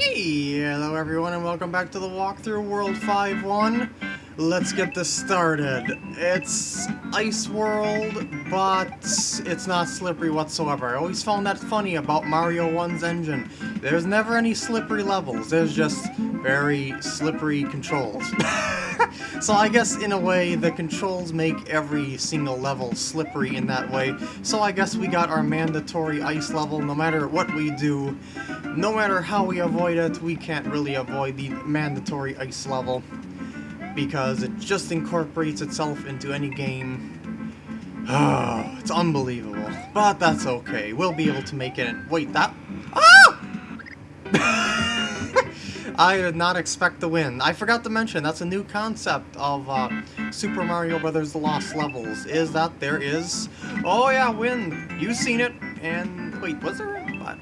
Hello everyone and welcome back to the walkthrough World 5-1. Let's get this started. It's Ice World, but it's not slippery whatsoever. I always found that funny about Mario 1's engine. There's never any slippery levels, there's just very slippery controls. so I guess in a way the controls make every single level slippery in that way. So I guess we got our mandatory ice level no matter what we do. No matter how we avoid it, we can't really avoid the mandatory ice level because it just incorporates itself into any game. Oh, it's unbelievable. But that's okay. We'll be able to make it. Wait, that... Ah! I did not expect to win. I forgot to mention, that's a new concept of uh, Super Mario Brothers The Lost Levels, is that there is... Oh yeah, win! You've seen it, and... Wait, was there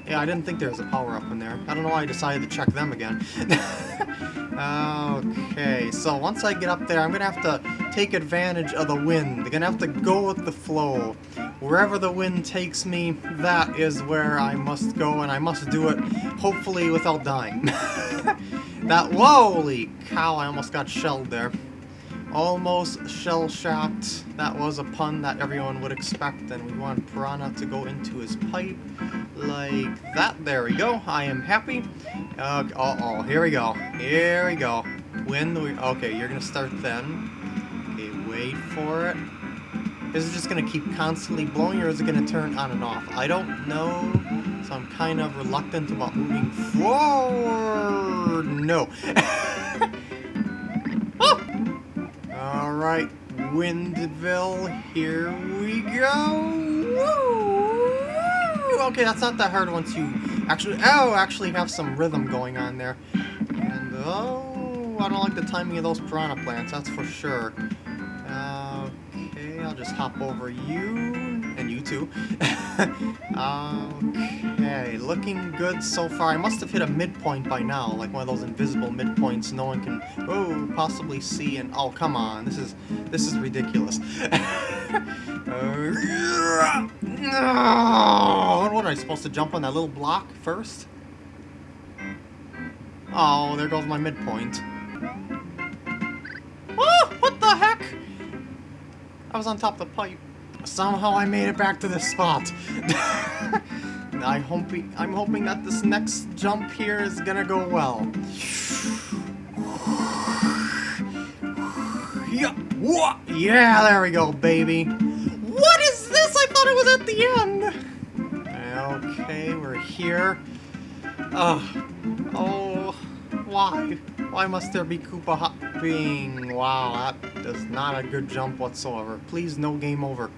yeah, I didn't think there was a power-up in there. I don't know why I decided to check them again. okay, so once I get up there, I'm gonna have to take advantage of the wind. I'm gonna have to go with the flow. Wherever the wind takes me, that is where I must go, and I must do it, hopefully without dying. that- Holy cow, I almost got shelled there. Almost shell-shocked. That was a pun that everyone would expect, and we want Piranha to go into his pipe like that. There we go. I am happy. Uh, uh oh, here we go. Here we go. When we... Okay, you're to start then. Okay, wait for it. Is it just going to keep constantly blowing, or is it going to turn on and off? I don't know, so I'm kind of reluctant about moving forward. No. Ah! oh! Alright, Windville, here we go. Woo! Okay, that's not that hard once you actually, oh, actually have some rhythm going on there. And, oh, I don't like the timing of those piranha plants, that's for sure. Just hop over you, and you too. okay, looking good so far. I must have hit a midpoint by now, like one of those invisible midpoints no one can, oh, possibly see, and, oh, come on, this is, this is ridiculous. uh, what am I supposed to jump on that little block first? Oh, there goes my midpoint. I was on top of the pipe. Somehow I made it back to this spot. I hope I'm hoping that this next jump here is gonna go well. Yeah, yeah, there we go, baby. What is this? I thought it was at the end. Okay, we're here. Oh, oh, why? Why must there be Koopa hopping? Wow, that is not a good jump whatsoever. Please, no game over.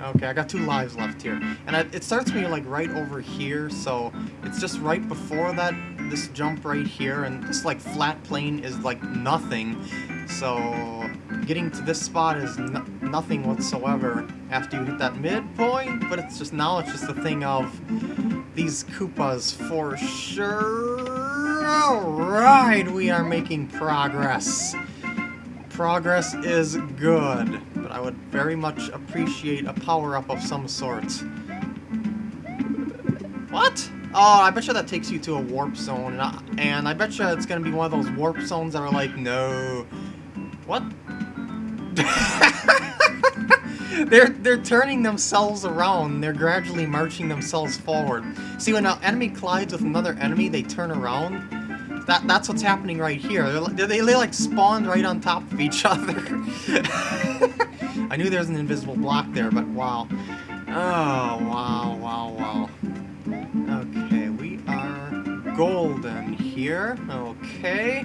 Okay, I got two lives left here. And I, it starts me like right over here, so it's just right before that, this jump right here, and this like flat plane is like nothing. So getting to this spot is no nothing whatsoever after you hit that midpoint, but it's just now it's just a thing of these Koopas for sure. Alright, we are making progress. Progress is good but I would very much appreciate a power-up of some sort. What? Oh, I bet you that takes you to a warp zone, and I, and I bet you it's gonna be one of those warp zones that are like, no... What? they're they're turning themselves around. They're gradually marching themselves forward. See, when an enemy collides with another enemy, they turn around. That that's what's happening right here. They're, they they like spawned right on top of each other. I knew there was an invisible block there, but wow. Oh, wow, wow, wow. Okay, we are golden here. Okay.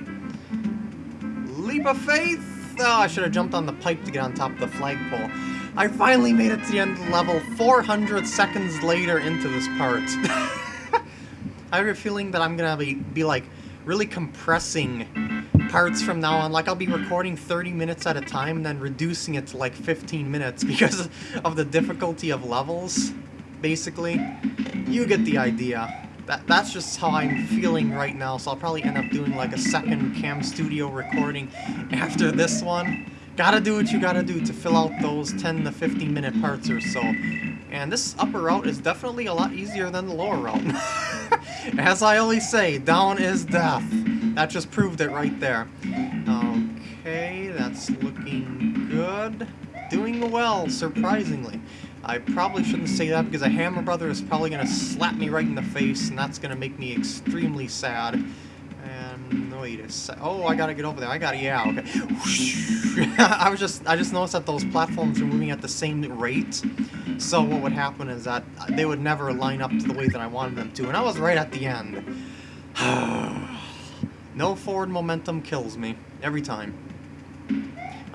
Leap of faith! Oh, I should have jumped on the pipe to get on top of the flagpole. I finally made it to the end of level 400 seconds later into this part. I have a feeling that I'm gonna be, be like really compressing parts from now on. Like, I'll be recording 30 minutes at a time, and then reducing it to like 15 minutes because of the difficulty of levels, basically. You get the idea. That, that's just how I'm feeling right now, so I'll probably end up doing like a second Cam Studio recording after this one. Gotta do what you gotta do to fill out those 10 to 15 minute parts or so. And this upper route is definitely a lot easier than the lower route. As I always say, down is death. That just proved it right there. Okay, that's looking good. Doing well, surprisingly. I probably shouldn't say that because a Hammer Brother is probably going to slap me right in the face, and that's going to make me extremely sad. Wait a sec. Oh, I gotta get over there. I gotta. Yeah. Okay. I was just. I just noticed that those platforms are moving at the same rate. So what would happen is that they would never line up to the way that I wanted them to, and I was right at the end. no forward momentum kills me every time.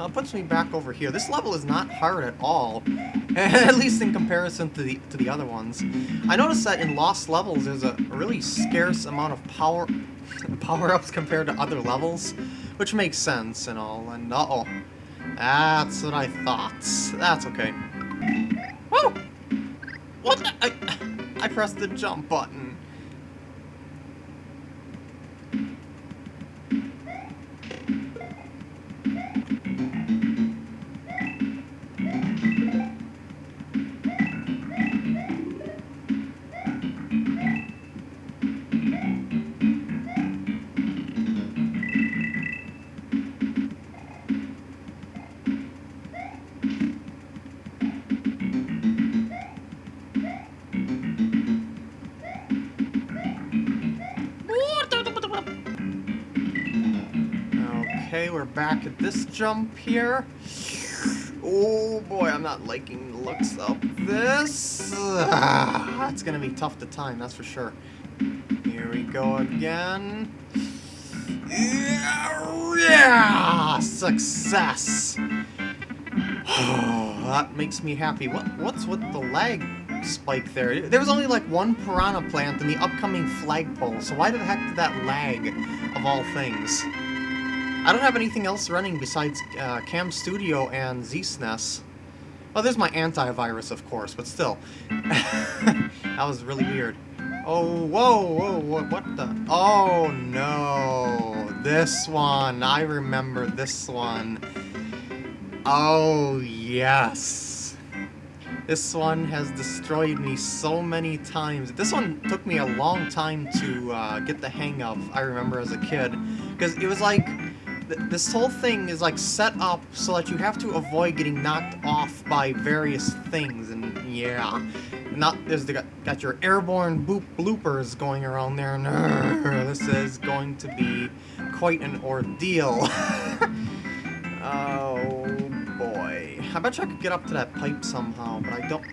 Now it puts me back over here. This level is not hard at all, at least in comparison to the to the other ones. I noticed that in Lost levels there's a really scarce amount of power power-ups compared to other levels, which makes sense and all. And uh-oh, that's what I thought. That's okay. Whoa! What? The? I I pressed the jump button. We're back at this jump here. Oh boy, I'm not liking the looks of this. Ah, it's gonna be tough to time, that's for sure. Here we go again. Yeah, yeah success. Oh, that makes me happy. What what's with the lag spike there? There was only like one piranha plant in the upcoming flagpole, so why the heck did that lag of all things? I don't have anything else running besides uh, Cam Studio and ZSNES. Oh, there's my antivirus, of course, but still. that was really weird. Oh, whoa, whoa, whoa, what the? Oh, no. This one. I remember this one. Oh, yes. This one has destroyed me so many times. This one took me a long time to uh, get the hang of, I remember as a kid. Because it was like this whole thing is like set up so that you have to avoid getting knocked off by various things, and yeah. Not there's the, got your airborne boop bloopers going around there. this is going to be quite an ordeal. oh boy. I bet you I could get up to that pipe somehow, but I don't.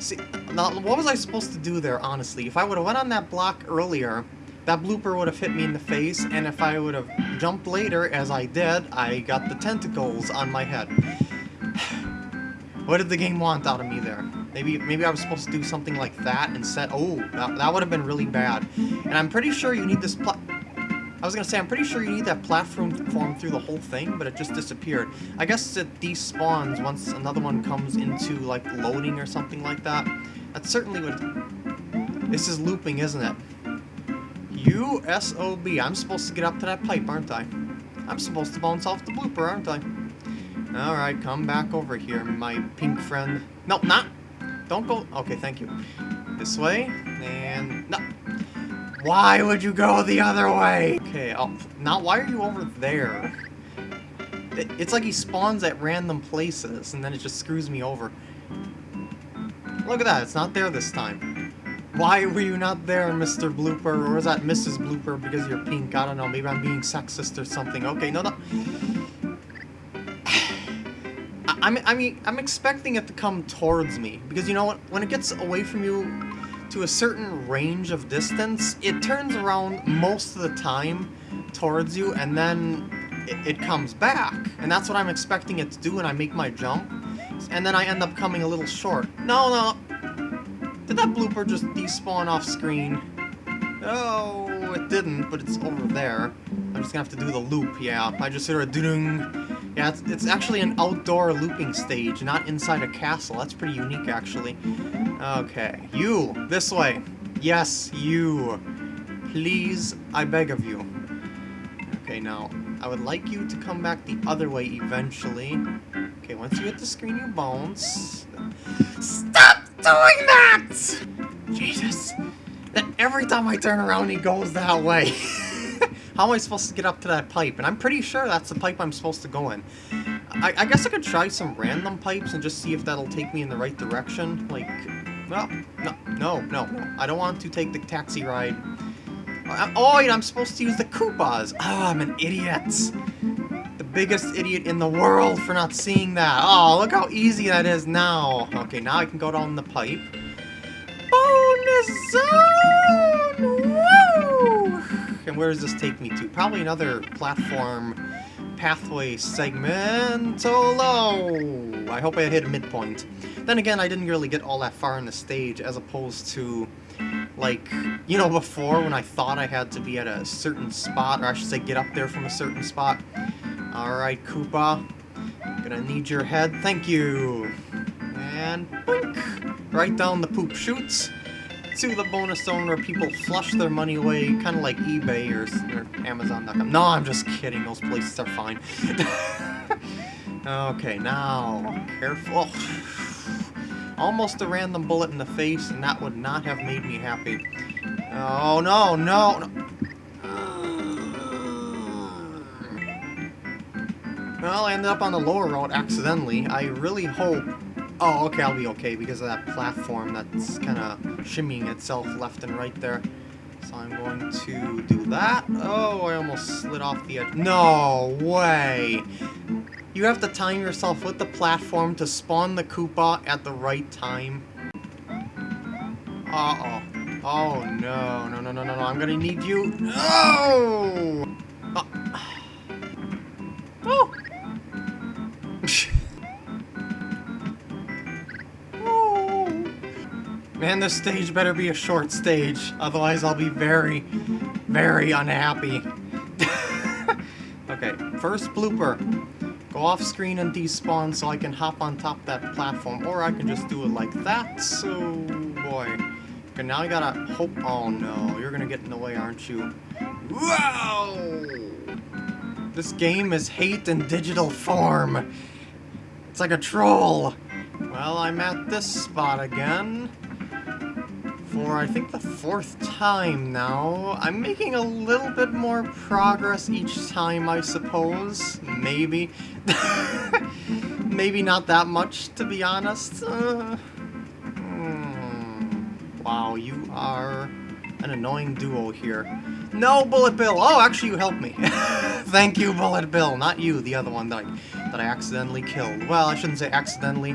See, now what was I supposed to do there, honestly? If I would have went on that block earlier, that blooper would have hit me in the face, and if I would have jumped later, as I did, I got the tentacles on my head. what did the game want out of me there? Maybe maybe I was supposed to do something like that and set... Oh, that, that would have been really bad. And I'm pretty sure you need this... I was gonna say, I'm pretty sure you need that platform form through the whole thing, but it just disappeared. I guess it despawns once another one comes into, like, loading or something like that. That certainly would... This is looping, isn't it? U-S-O-B. I'm supposed to get up to that pipe, aren't I? I'm supposed to bounce off the blooper, aren't I? Alright, come back over here, my pink friend. No, not. Don't go. Okay, thank you. This way. And... No. Why would you go the other way? Okay, oh, now why are you over there? It, it's like he spawns at random places, and then it just screws me over. Look at that, it's not there this time. Why were you not there, Mr. Blooper? Or was that Mrs. Blooper because you're pink? I don't know. Maybe I'm being sexist or something. Okay, no, no. I'm, I mean, I'm expecting it to come towards me. Because you know what? When it gets away from you to a certain range of distance, it turns around most of the time towards you, and then it, it comes back. And that's what I'm expecting it to do when I make my jump. And then I end up coming a little short. No, no, did that blooper just despawn off screen? Oh, it didn't, but it's over there. I'm just gonna have to do the loop, yeah. I just hear a doo Yeah, it's, it's actually an outdoor looping stage, not inside a castle. That's pretty unique, actually. Okay, you, this way. Yes, you. Please, I beg of you. Okay, now, I would like you to come back the other way eventually. Okay, once you hit the screen, you bounce. Stop! Doing that! Jesus. that every time I turn around, he goes that way. How am I supposed to get up to that pipe? And I'm pretty sure that's the pipe I'm supposed to go in. I, I guess I could try some random pipes and just see if that'll take me in the right direction. Like, no, no, no, no. I don't want to take the taxi ride. Oh, I'm supposed to use the Koopas. Oh, I'm an idiot. Biggest idiot in the world for not seeing that. Oh, look how easy that is now. Okay, now I can go down the pipe. Bonus zone! Woo! And where does this take me to? Probably another platform pathway segment. low. I hope I hit a midpoint. Then again, I didn't really get all that far in the stage as opposed to, like, you know, before when I thought I had to be at a certain spot, or I should say get up there from a certain spot. Alright, Koopa. Gonna need your head. Thank you. And boink! Right down the poop chutes to the bonus zone where people flush their money away, kind of like eBay or, or Amazon.com. No, I'm just kidding. Those places are fine. okay, now, careful. Almost a random bullet in the face, and that would not have made me happy. Oh, no, no, no. Well, I ended up on the lower road accidentally. I really hope Oh, okay, I'll be okay because of that platform that's kind of shimmying itself left and right there. So I'm going to do that. Oh, I almost slid off the edge. No way! You have to time yourself with the platform to spawn the Koopa at the right time. Uh-oh. Oh, no. No, no, no, no, no. I'm gonna need you. No! Man, this stage better be a short stage, otherwise I'll be very, very unhappy. okay, first blooper. Go off screen and despawn so I can hop on top that platform, or I can just do it like that, so boy. Okay, now I gotta hope- oh no, you're gonna get in the way, aren't you? Wow! This game is hate in digital form. It's like a troll. Well, I'm at this spot again for, I think, the fourth time now. I'm making a little bit more progress each time, I suppose. Maybe. Maybe not that much, to be honest. Uh, hmm. Wow, you are an annoying duo here. No, Bullet Bill! Oh, actually, you helped me. Thank you, Bullet Bill. Not you, the other one that I, that I accidentally killed. Well, I shouldn't say accidentally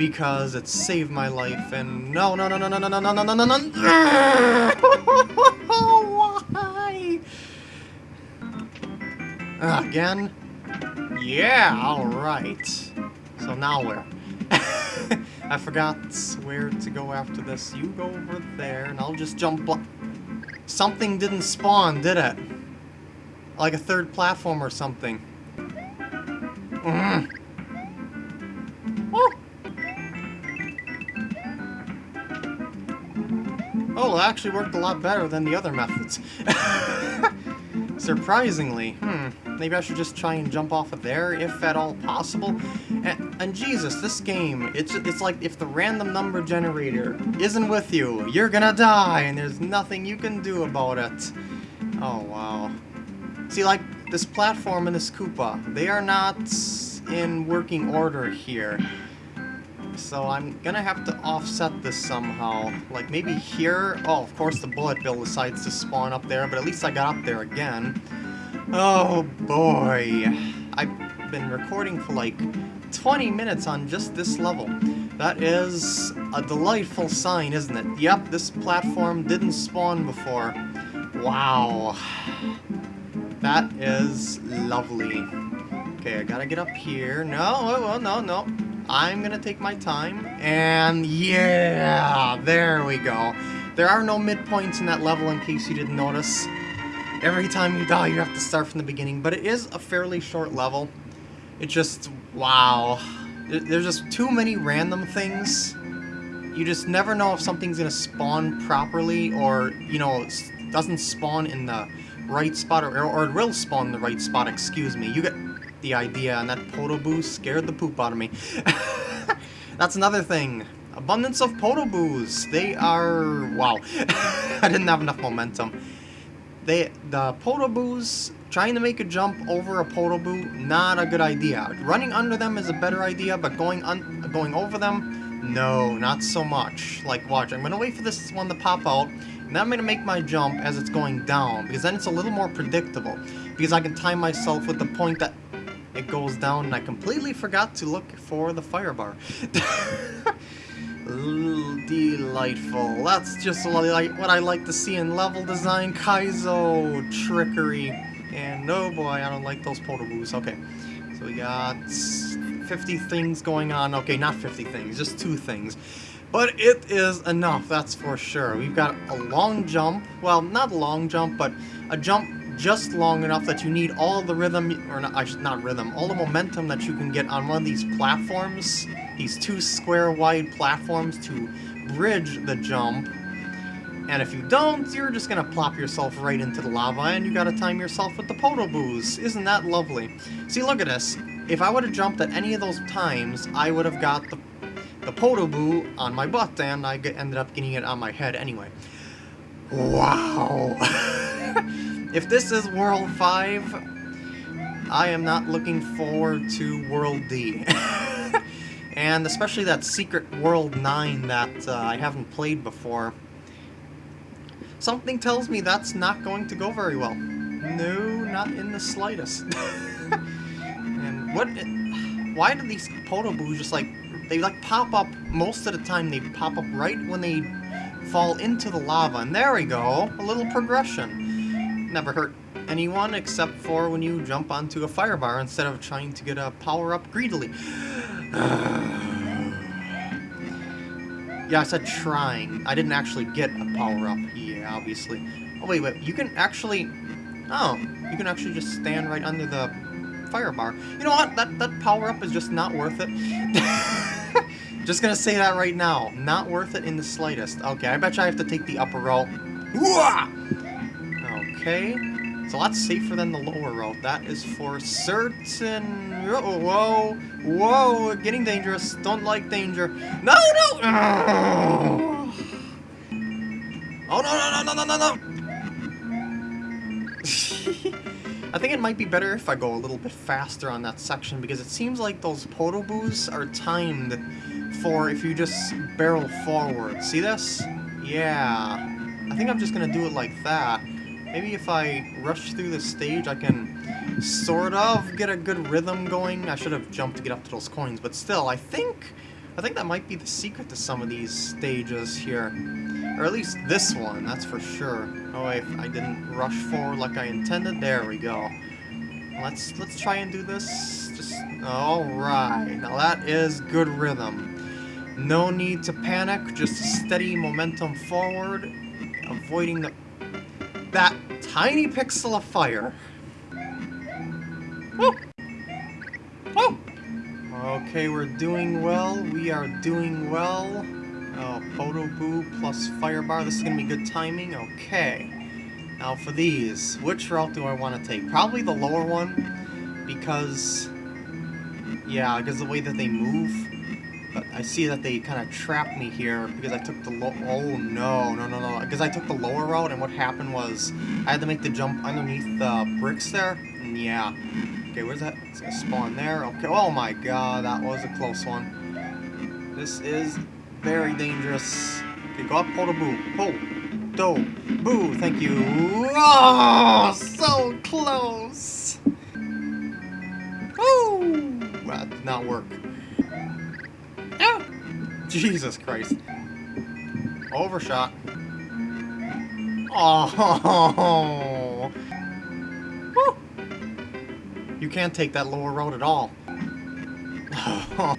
because it saved my life and no no no no no no no no no no no no why again yeah all right so now where I forgot where to go after this you go over there and I'll just jump something didn't spawn did it like a third platform or something mm. Actually worked a lot better than the other methods. Surprisingly. Hmm. Maybe I should just try and jump off of there, if at all possible. And, and Jesus, this game, it's, it's like if the random number generator isn't with you, you're gonna die, and there's nothing you can do about it. Oh, wow. See, like, this platform and this Koopa, they are not in working order here so I'm gonna have to offset this somehow. Like, maybe here? Oh, of course the bullet bill decides to spawn up there, but at least I got up there again. Oh, boy. I've been recording for like 20 minutes on just this level. That is a delightful sign, isn't it? Yep, this platform didn't spawn before. Wow. That is lovely. Okay, I gotta get up here. No, oh, oh, no, no. I'm gonna take my time, and yeah, there we go. There are no midpoints in that level in case you didn't notice. Every time you die, you have to start from the beginning, but it is a fairly short level. It just, wow. There's just too many random things. You just never know if something's gonna spawn properly, or, you know, doesn't spawn in the right spot, or, or it will spawn in the right spot, excuse me. You get the idea, and that Podoboos scared the poop out of me. That's another thing. Abundance of Podoboos. They are... Wow. I didn't have enough momentum. They, the Podoboos, trying to make a jump over a Podoboo, not a good idea. Running under them is a better idea, but going un going over them, no, not so much. Like, watch, I'm going to wait for this one to pop out, and then I'm going to make my jump as it's going down, because then it's a little more predictable. Because I can time myself with the point that it goes down, and I completely forgot to look for the fire bar. Delightful. That's just what I, like, what I like to see in level design. Kaizo trickery. And oh boy, I don't like those Podoboos. Okay, so we got 50 things going on. Okay, not 50 things, just two things. But it is enough, that's for sure. We've got a long jump. Well, not a long jump, but a jump just long enough that you need all the rhythm, or not, not rhythm, all the momentum that you can get on one of these platforms these two square wide platforms to bridge the jump. And if you don't, you're just gonna plop yourself right into the lava and you gotta time yourself with the Podoboos. Isn't that lovely? See, look at this. If I would have jumped at any of those times, I would have got the, the Podoboo on my butt and I ended up getting it on my head anyway. Wow! if this is World 5, I am not looking forward to World D. And especially that Secret World 9 that uh, I haven't played before. Something tells me that's not going to go very well. No, not in the slightest. and what... Why do these Podoboos just like... They like pop up, most of the time they pop up right when they fall into the lava. And there we go, a little progression. Never hurt anyone except for when you jump onto a fire bar instead of trying to get a power up greedily. yeah, I said trying. I didn't actually get a power-up. Yeah, obviously. Oh, wait, wait. You can actually... Oh, you can actually just stand right under the fire bar. You know what? That, that power-up is just not worth it. just gonna say that right now. Not worth it in the slightest. Okay, I bet you I have to take the upper row. Okay. It's a lot safer than the lower road. That is for certain. Whoa, whoa, getting dangerous. Don't like danger. No, no! Oh, no, no, no, no, no, no! I think it might be better if I go a little bit faster on that section because it seems like those Podoboos are timed for if you just barrel forward. See this? Yeah. I think I'm just gonna do it like that. Maybe if I rush through the stage, I can sort of get a good rhythm going. I should have jumped to get up to those coins, but still, I think I think that might be the secret to some of these stages here. Or at least this one, that's for sure. Oh, wait, I didn't rush forward like I intended. There we go. Let's let's try and do this. Just alright. Now that is good rhythm. No need to panic, just steady momentum forward, avoiding the that tiny pixel of fire. Woo! Woo! Okay, we're doing well. We are doing well. Oh, Podoboo plus Firebar. This is going to be good timing. Okay. Now for these, which route do I want to take? Probably the lower one, because... Yeah, because the way that they move, but I see that they kind of trapped me here because I took the low... Oh, no, no, no, no. Because I took the lower route, and what happened was I had to make the jump underneath the bricks there. And yeah. Okay, where's that? It's gonna spawn there. Okay, oh my god, that was a close one. This is very dangerous. Okay, go up, Podoboo. Pull. Do. Boo, thank you. Oh, so close. Woo! That did not work. Jesus Christ. Overshot. Oh. You can't take that lower road at all.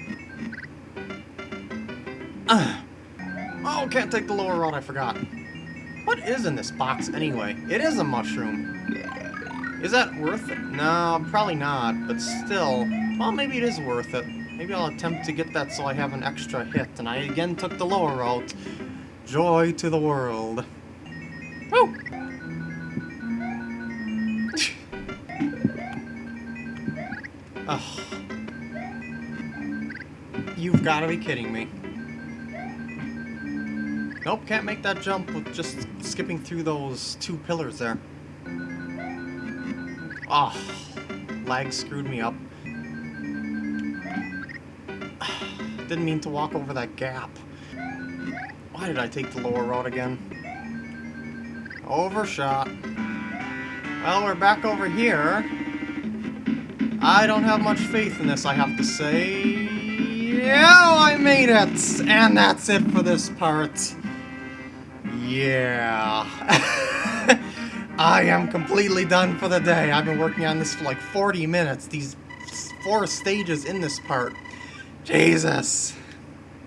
Oh, can't take the lower road, I forgot. What is in this box anyway? It is a mushroom. Is that worth it? No, probably not, but still. Well, maybe it is worth it. Maybe I'll attempt to get that so I have an extra hit. And I again took the lower route. Joy to the world. Woo! Ugh. You've got to be kidding me. Nope, can't make that jump with just skipping through those two pillars there. Ah, oh, lag screwed me up. Didn't mean to walk over that gap. Why did I take the lower road again? Overshot. Well, we're back over here. I don't have much faith in this, I have to say. Yeah, I made it! And that's it for this part. Yeah. I am completely done for the day. I've been working on this for like 40 minutes. These four stages in this part. Jesus.